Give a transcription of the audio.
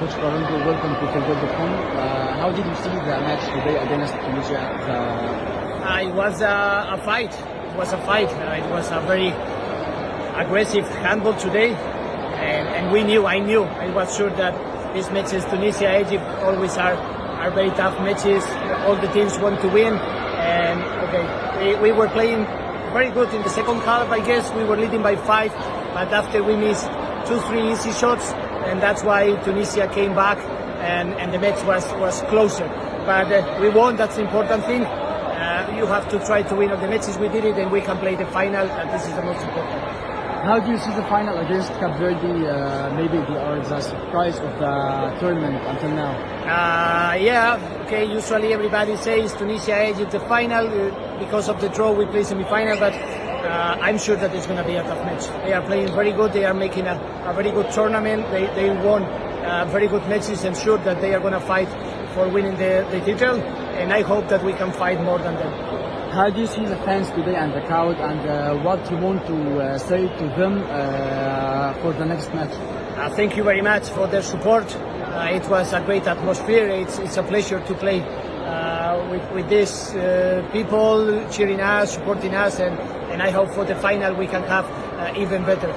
Coach Coronado, welcome to Football.com. Uh, how did you see the match today against Tunisia? The... Uh, it was a, a fight. It was a fight. Uh, it was a very aggressive handball today, and, and we knew. I knew. I was sure that these matches, Tunisia, Egypt, always are are very tough matches. All the teams want to win, and okay, we, we were playing very good in the second half. I guess we were leading by five, but after we missed two, three easy shots, and that's why Tunisia came back, and, and the match was was closer. But uh, we won. That's the important thing. Uh, you have to try to win all the matches. We did it, and we can play the final, and this is the most important. How do you see the final against Cape Verde? Uh, maybe the, or the surprise of the tournament until now. Uh, yeah, okay. Usually everybody says Tunisia Egypt the final uh, because of the draw we play semi-final, but uh, I'm sure that it's going to be a tough match. They are playing very good. They are making a, a very good tournament. They they won uh, very good matches. I'm sure that they are going to fight for winning the, the title, and I hope that we can fight more than them. How do you see the fans today and the crowd, and uh, what you want to uh, say to them uh, for the next match? Uh, thank you very much for their support. Uh, it was a great atmosphere. It's, it's a pleasure to play uh, with, with these uh, people cheering us, supporting us, and, and I hope for the final we can have uh, even better.